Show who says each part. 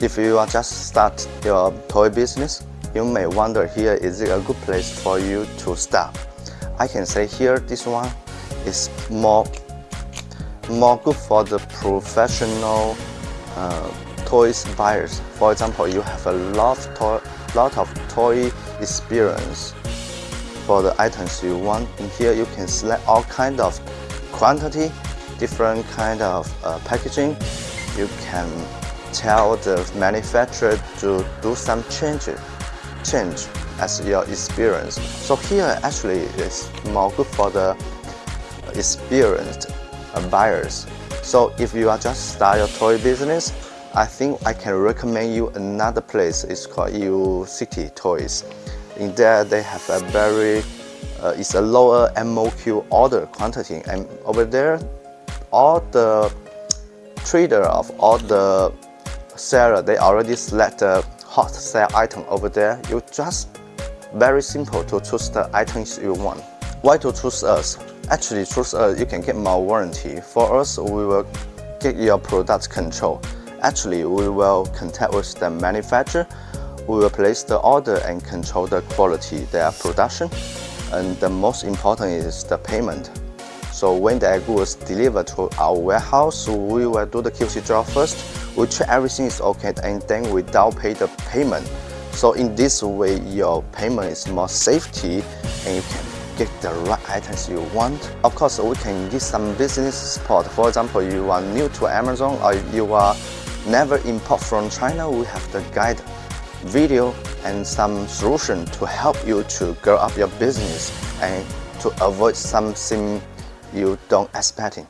Speaker 1: If you are just start your toy business, you may wonder here is it a good place for you to start. I can say here this one is more more good for the professional uh, toys buyers. For example, you have a lot of toy, lot of toy experience for the items you want. In here, you can select all kind of quantity, different kind of uh, packaging. You can tell the manufacturer to do some changes, change as your experience. So here actually is more good for the experienced buyers. So if you are just start your toy business, I think I can recommend you another place. It's called Yiwu City Toys. In there, they have a very, uh, it's a lower MOQ order quantity. And over there, all the trader of all the seller, they already select the hot sale item over there. You just very simple to choose the items you want. Why to choose us? Actually, choose us, you can get more warranty. For us, we will get your product control. Actually, we will contact with the manufacturer. We will place the order and control the quality, their production. And the most important is the payment. So when the goods delivered to our warehouse, we will do the QC job first. We check everything is okay and then we down pay the payment. So in this way, your payment is more safety and you can get the right items you want. Of course, we can give some business support. For example, you are new to Amazon or you are never import from China, we have the guide video and some solution to help you to grow up your business and to avoid something you don't expecting.